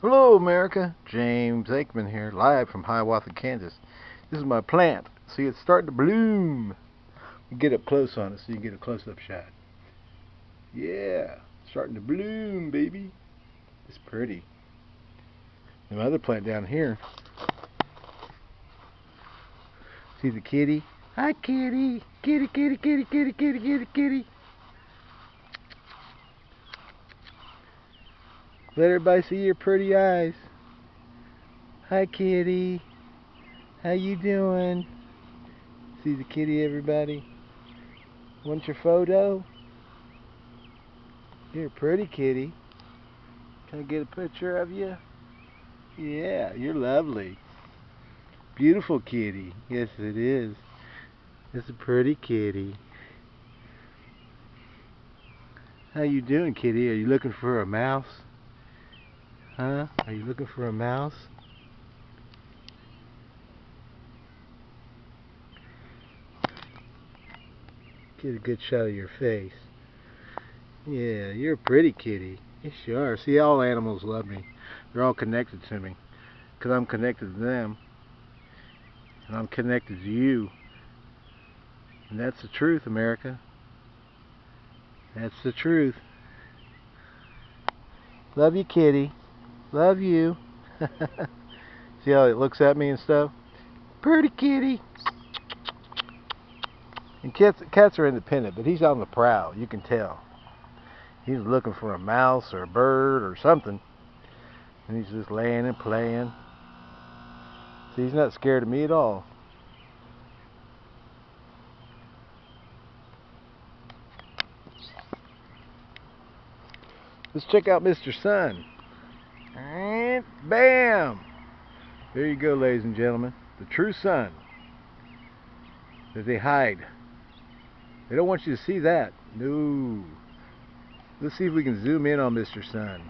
Hello America, James Aikman here, live from Hiawatha, Kansas. This is my plant. See, it's starting to bloom. Get up close on it so you can get a close-up shot. Yeah, starting to bloom, baby. It's pretty. And my other plant down here. See the kitty? Hi, kitty. Kitty, kitty, kitty, kitty, kitty, kitty, kitty. Let everybody see your pretty eyes. Hi, kitty. How you doing? See the kitty, everybody? Want your photo? You're a pretty kitty. Can I get a picture of you? Yeah, you're lovely. Beautiful kitty. Yes, it is. It's a pretty kitty. How you doing, kitty? Are you looking for a mouse? Huh? Are you looking for a mouse? Get a good shot of your face. Yeah, you're a pretty kitty. You are. See, all animals love me. They're all connected to me. Because I'm connected to them. And I'm connected to you. And that's the truth, America. That's the truth. Love you, kitty. Love you. See how it looks at me and stuff? Pretty kitty. And cats, cats are independent, but he's on the prowl. You can tell. He's looking for a mouse or a bird or something. And he's just laying and playing. See, he's not scared of me at all. Let's check out Mr. Sun. Bam! There you go, ladies and gentlemen. The true sun. That they hide. They don't want you to see that. No. Let's see if we can zoom in on Mr. Sun.